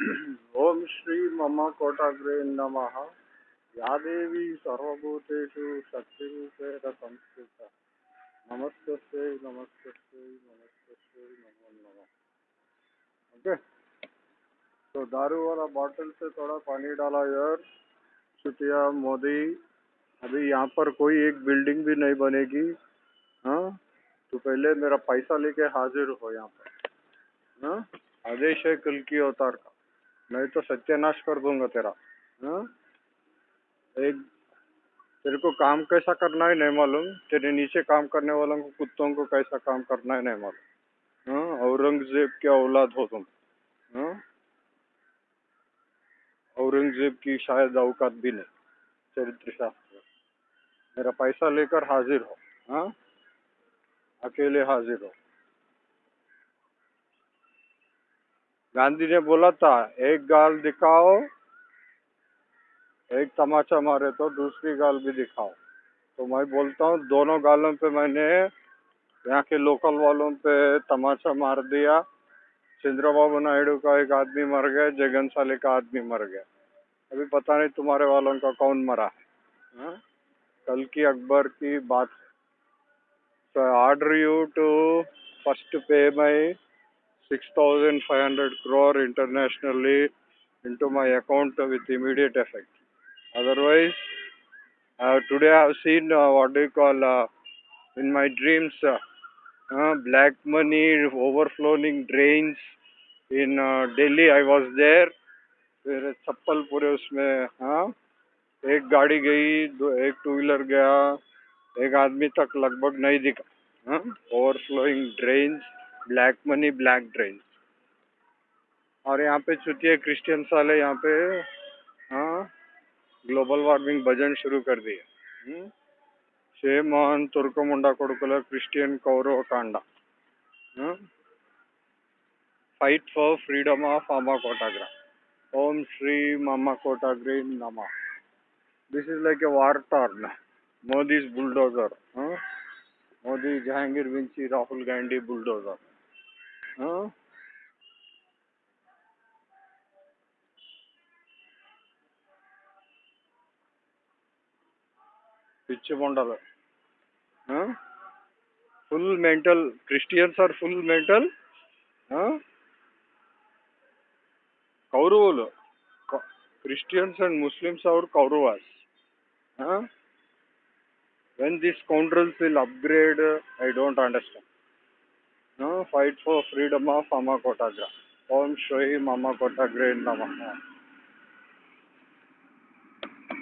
ओम श्री मम कोटाग्रे नमः। या देवी सर्वभूतेषु शक्तिरूपेण संस्थिता नमस्ते नमस्ते नमस्ते नमो नमः। ओके? तो दारू वाला बॉटल से थोड़ा पानी डाला यार। छुटिया मोदी। अभी यहाँ पर कोई एक बिल्डिंग भी नहीं बनेगी। हाँ? तो पहले मेरा पैसा लेके हाजिर हो यहाँ पर। हाँ? आदेश है कल की अवतार का। नहीं तो सत्यानाश कर दूँगा तेरा। हाँ? एक तेरे को काम कैसा करना है नहीं मालूम। तेरे नीचे काम करने वालों को, कुत्तों को कैसा काम करना है नहीं मालूम। हाँ? औरंगज़ेब के औलाद हो तुम। हाँ? औरंगज़ेब की शायद औकात भी नहीं चरित्र शास्त्र मेरा पैसा लेकर हाजिर हो। हाँ? अकेले हाजिर हो। गांधी ने बोला था, एक गाल दिखाओ, एक तमाचा मारे तो दूसरी गाल भी दिखाओ। तो मैं बोलता हूँ, दोनों गालों पे मैंने यहाँ के लोकल वालों पे तमाचा मार दिया। चंद्रबाबू नायडू का एक आदमी मर गया, जगन साले का आदमी मर गया। अभी पता नहीं तुम्हारे वालों का कौन मरा है। हा? कल की अकबर की बात। ऑर्डर यू टू फ़र्स्ट पे माई 6,500 crore internationally into my account with immediate effect. Otherwise, uh, today I have seen uh, what do you call uh, in my dreams uh, black money overflowing drains in Delhi. I was there. फिर चप्पल पूरे उसमें हाँ एक गाड़ी गई दो एक two wheeler गया एक आदमी तक लगभग नहीं दिखा हाँ overflowing drains black money black drain और यहाँ पे चुतिया क्रिश्चियन वाले यहाँ पे हाँ ग्लोबल वार्मिंग भजन शुरू कर दिए। शेमोहन तुर्कमुंडा कोडकुल क्रिश्चियन कौरव, कांडा। फाइट फॉर फ्रीडम ऑफ़ अमा कोटाग्रा ओम श्री मामा कोटाग्री नमा। This is like a war turn Modi's bulldozer Modi Jahangir Vinci Rahul Gandhi bulldozer పిచ్చి ఉండదు full mental Christians are full mental కౌరవులు. Christians and Muslims are Kauravas. When this controls will upgrade I don't understand for freedom of Mama Kotagra. Om Shri Mama Kotagra Namaha.